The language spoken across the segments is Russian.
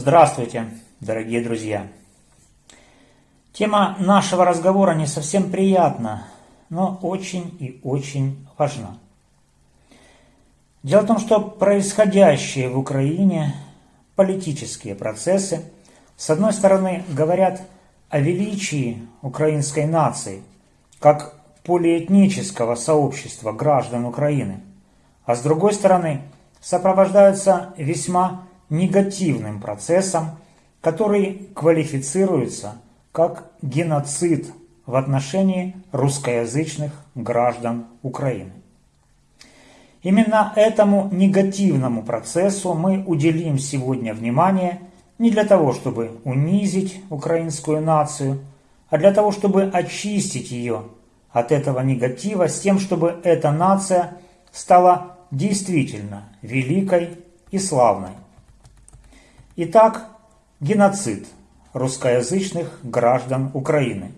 Здравствуйте, дорогие друзья! Тема нашего разговора не совсем приятна, но очень и очень важна. Дело в том, что происходящие в Украине политические процессы, с одной стороны, говорят о величии украинской нации, как полиэтнического сообщества граждан Украины, а с другой стороны, сопровождаются весьма негативным процессом, который квалифицируется как геноцид в отношении русскоязычных граждан Украины. Именно этому негативному процессу мы уделим сегодня внимание не для того, чтобы унизить украинскую нацию, а для того, чтобы очистить ее от этого негатива с тем, чтобы эта нация стала действительно великой и славной. Итак, геноцид русскоязычных граждан Украины.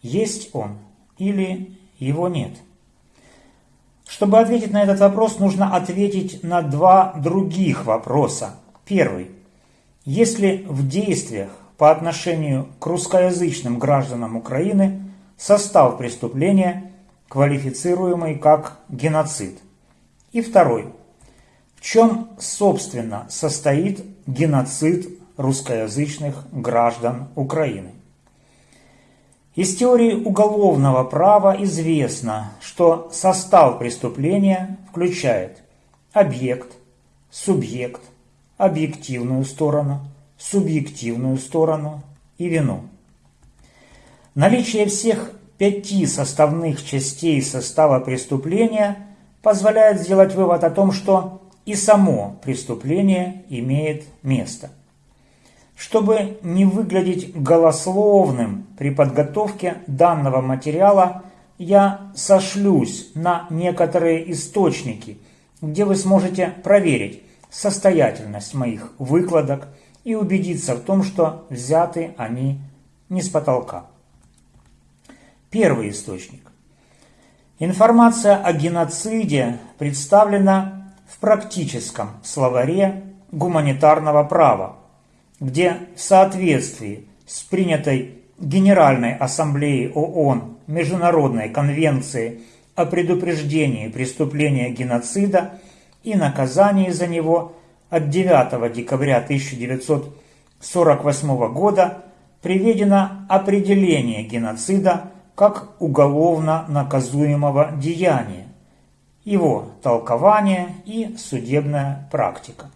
Есть он или его нет? Чтобы ответить на этот вопрос, нужно ответить на два других вопроса. Первый. Есть ли в действиях по отношению к русскоязычным гражданам Украины состав преступления, квалифицируемый как геноцид? И второй чем, собственно, состоит геноцид русскоязычных граждан Украины. Из теории уголовного права известно, что состав преступления включает объект, субъект, объективную сторону, субъективную сторону и вину. Наличие всех пяти составных частей состава преступления позволяет сделать вывод о том, что и само преступление имеет место. Чтобы не выглядеть голословным при подготовке данного материала, я сошлюсь на некоторые источники, где вы сможете проверить состоятельность моих выкладок и убедиться в том, что взяты они не с потолка. Первый источник. Информация о геноциде представлена в практическом словаре гуманитарного права, где в соответствии с принятой Генеральной Ассамблеей ООН Международной Конвенции о предупреждении преступления геноцида и наказании за него от 9 декабря 1948 года приведено определение геноцида как уголовно наказуемого деяния, его толкование и судебная практика.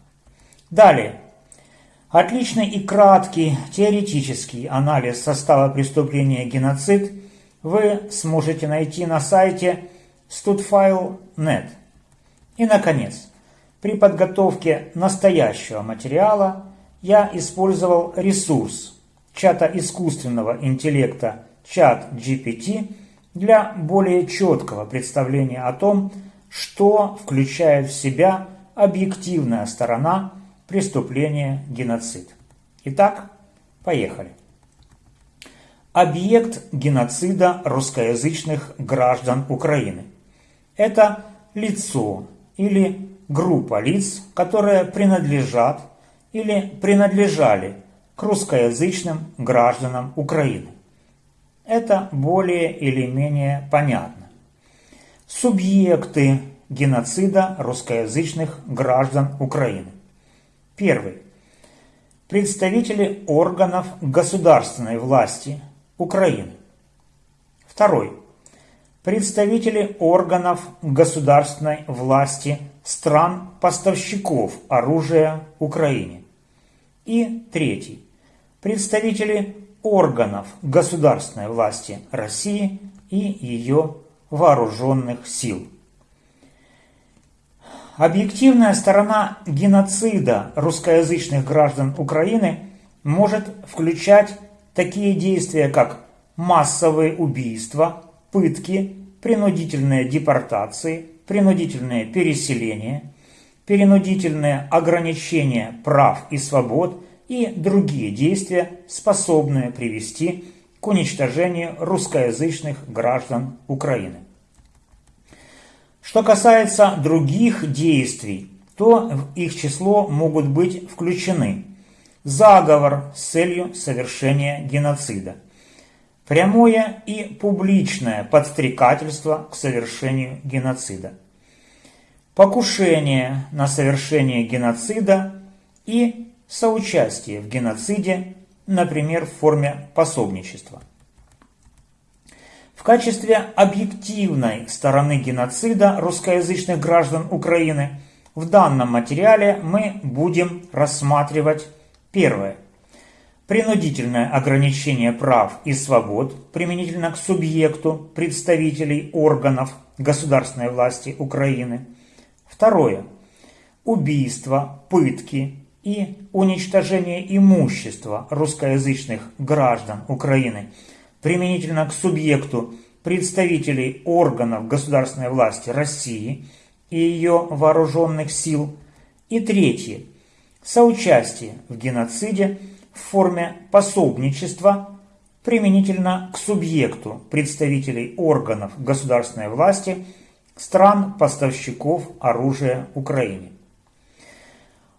Далее. Отличный и краткий теоретический анализ состава преступления геноцид вы сможете найти на сайте studfile.net. И, наконец, при подготовке настоящего материала я использовал ресурс чата искусственного интеллекта чат GPT для более четкого представления о том, что включает в себя объективная сторона преступления геноцид. Итак, поехали. Объект геноцида русскоязычных граждан Украины. Это лицо или группа лиц, которые принадлежат или принадлежали к русскоязычным гражданам Украины. Это более или менее понятно субъекты геноцида русскоязычных граждан Украины. Первый. Представители органов государственной власти Украины. Второй. Представители органов государственной власти стран-поставщиков оружия Украине. И третий. Представители органов государственной власти России и ее вооруженных сил. Объективная сторона геноцида русскоязычных граждан Украины может включать такие действия, как массовые убийства, пытки, принудительные депортации, принудительное переселение, принудительное ограничение прав и свобод и другие действия, способные привести к уничтожению русскоязычных граждан Украины. Что касается других действий, то в их число могут быть включены заговор с целью совершения геноцида, прямое и публичное подстрекательство к совершению геноцида, покушение на совершение геноцида и соучастие в геноциде, например, в форме пособничества. В качестве объективной стороны геноцида русскоязычных граждан Украины в данном материале мы будем рассматривать первое. Принудительное ограничение прав и свобод применительно к субъекту представителей органов государственной власти Украины. Второе. Убийство, пытки и уничтожение имущества русскоязычных граждан Украины – применительно к субъекту представителей органов государственной власти России и ее вооруженных сил. И третье. Соучастие в геноциде в форме пособничества применительно к субъекту представителей органов государственной власти стран-поставщиков оружия Украине.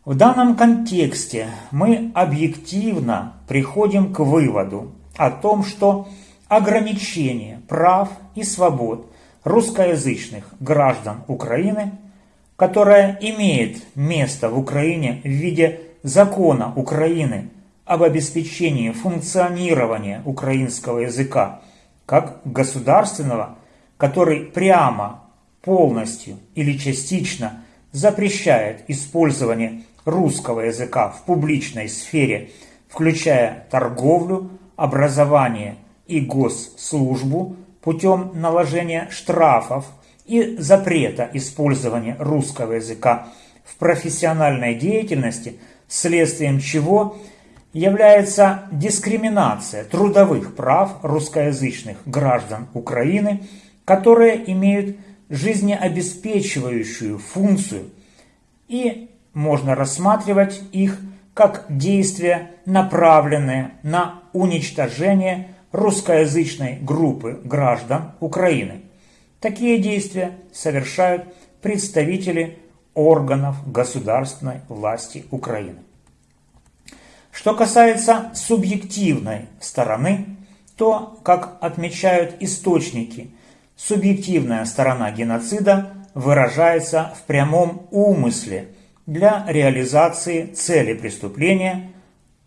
В данном контексте мы объективно приходим к выводу о том, что ограничение прав и свобод русскоязычных граждан Украины, которое имеет место в Украине в виде закона Украины об обеспечении функционирования украинского языка как государственного, который прямо, полностью или частично запрещает использование русского языка в публичной сфере, включая торговлю, образование и госслужбу путем наложения штрафов и запрета использования русского языка в профессиональной деятельности, следствием чего является дискриминация трудовых прав русскоязычных граждан Украины, которые имеют жизнеобеспечивающую функцию и можно рассматривать их как действия, направленные на уничтожение русскоязычной группы граждан Украины. Такие действия совершают представители органов государственной власти Украины. Что касается субъективной стороны, то, как отмечают источники, субъективная сторона геноцида выражается в прямом умысле – для реализации цели преступления,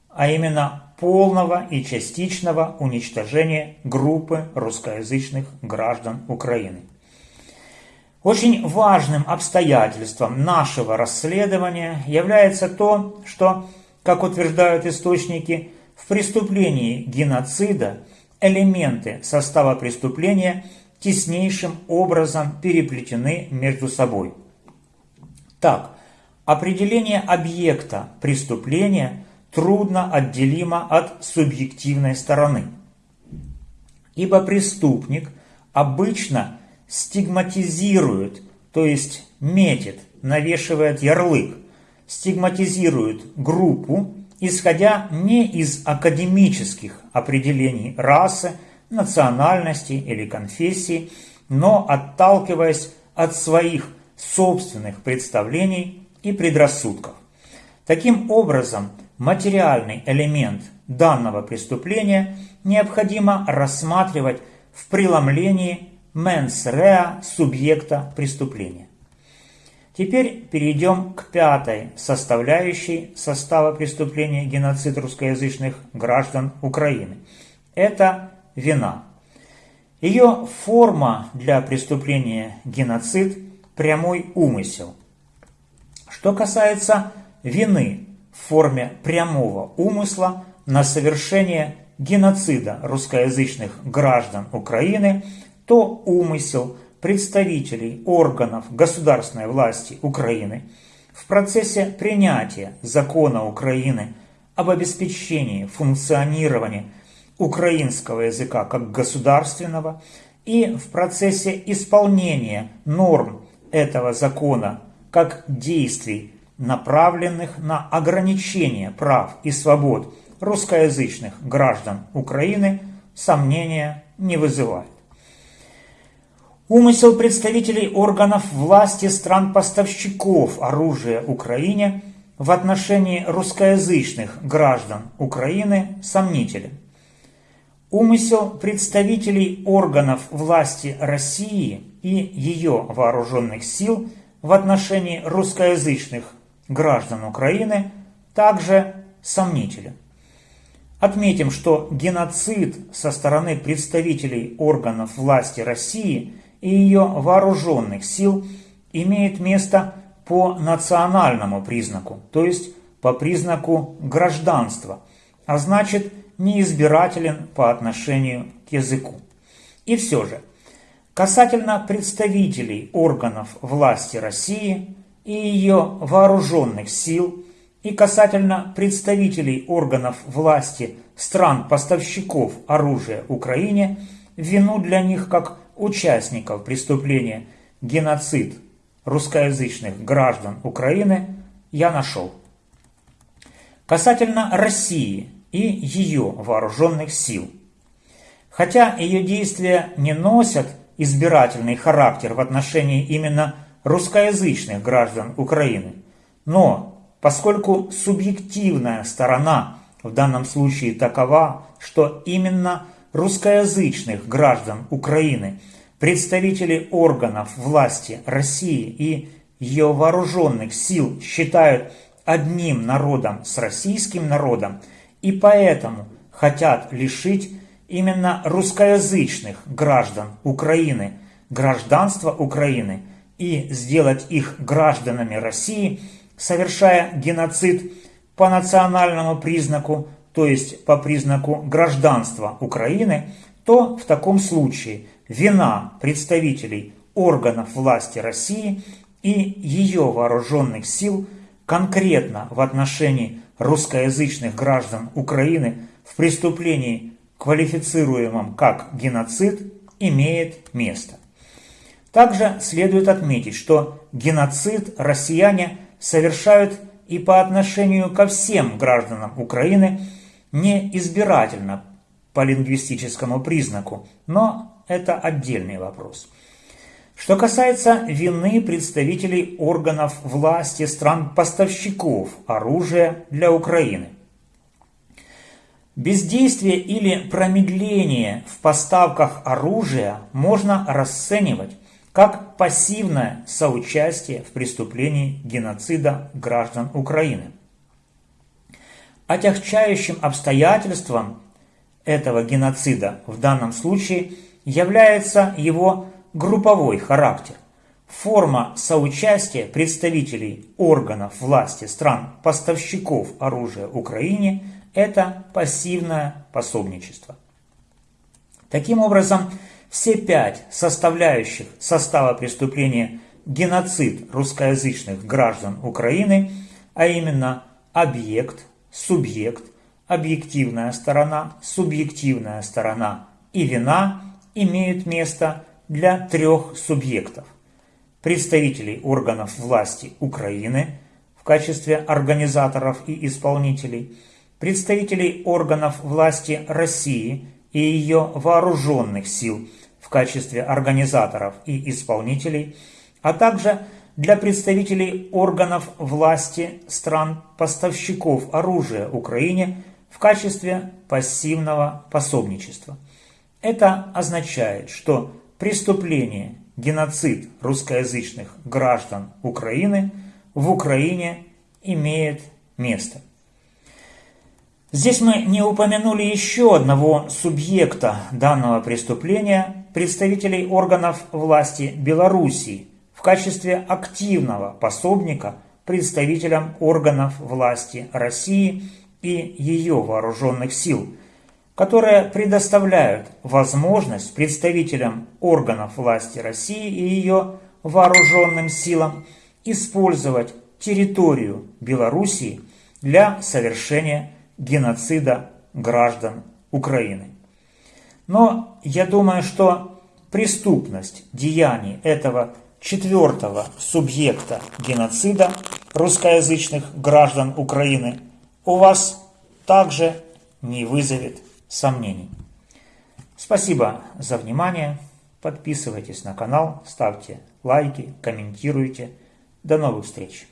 а именно полного и частичного уничтожения группы русскоязычных граждан Украины. Очень важным обстоятельством нашего расследования является то, что, как утверждают источники, в преступлении геноцида элементы состава преступления теснейшим образом переплетены между собой. Так, Определение объекта преступления трудно отделимо от субъективной стороны. Ибо преступник обычно стигматизирует, то есть метит, навешивает ярлык, стигматизирует группу, исходя не из академических определений расы, национальности или конфессии, но отталкиваясь от своих собственных представлений и предрассудков. Таким образом, материальный элемент данного преступления необходимо рассматривать в преломлении mens rea субъекта преступления. Теперь перейдем к пятой составляющей состава преступления геноцид русскоязычных граждан Украины. Это вина. Ее форма для преступления геноцид – прямой умысел – что касается вины в форме прямого умысла на совершение геноцида русскоязычных граждан Украины, то умысел представителей органов государственной власти Украины в процессе принятия закона Украины об обеспечении функционирования украинского языка как государственного и в процессе исполнения норм этого закона как действий, направленных на ограничение прав и свобод русскоязычных граждан Украины, сомнения не вызывает. Умысел представителей органов власти стран-поставщиков оружия Украине в отношении русскоязычных граждан Украины сомнителен. Умысел представителей органов власти России и ее вооруженных сил в отношении русскоязычных граждан Украины также сомнителен. Отметим, что геноцид со стороны представителей органов власти России и ее вооруженных сил имеет место по национальному признаку, то есть по признаку гражданства, а значит неизбирателен по отношению к языку. И все же, касательно представителей органов власти России и ее вооруженных сил и касательно представителей органов власти стран-поставщиков оружия Украине, вину для них как участников преступления геноцид русскоязычных граждан Украины я нашел. Касательно России и ее вооруженных сил. Хотя ее действия не носят избирательный характер в отношении именно русскоязычных граждан Украины, но поскольку субъективная сторона в данном случае такова, что именно русскоязычных граждан Украины – представители органов власти России и ее вооруженных сил считают одним народом с российским народом и поэтому хотят лишить именно русскоязычных граждан Украины гражданства Украины и сделать их гражданами России, совершая геноцид по национальному признаку, то есть по признаку гражданства Украины, то в таком случае вина представителей органов власти России и ее вооруженных сил конкретно в отношении русскоязычных граждан Украины в преступлении, квалифицируемом как геноцид, имеет место. Также следует отметить, что геноцид россияне совершают и по отношению ко всем гражданам Украины не избирательно по лингвистическому признаку, но это отдельный вопрос. Что касается вины представителей органов власти стран-поставщиков оружия для Украины. Бездействие или промедление в поставках оружия можно расценивать как пассивное соучастие в преступлении геноцида граждан Украины. Отягчающим обстоятельством этого геноцида в данном случае – является его групповой характер. Форма соучастия представителей органов власти стран-поставщиков оружия Украине – это пассивное пособничество. Таким образом, все пять составляющих состава преступления геноцид русскоязычных граждан Украины, а именно объект, субъект, объективная сторона, субъективная сторона и вина – имеют место для трех субъектов. Представителей органов власти Украины в качестве организаторов и исполнителей, представителей органов власти России и ее вооруженных сил в качестве организаторов и исполнителей, а также для представителей органов власти стран-поставщиков оружия Украине в качестве пассивного пособничества – это означает, что преступление, геноцид русскоязычных граждан Украины в Украине имеет место. Здесь мы не упомянули еще одного субъекта данного преступления, представителей органов власти Белоруссии, в качестве активного пособника представителям органов власти России и ее вооруженных сил – которые предоставляют возможность представителям органов власти России и ее вооруженным силам использовать территорию Белоруссии для совершения геноцида граждан Украины. Но я думаю, что преступность деяний этого четвертого субъекта геноцида русскоязычных граждан Украины у вас также не вызовет сомнений. Спасибо за внимание. Подписывайтесь на канал, ставьте лайки, комментируйте. До новых встреч!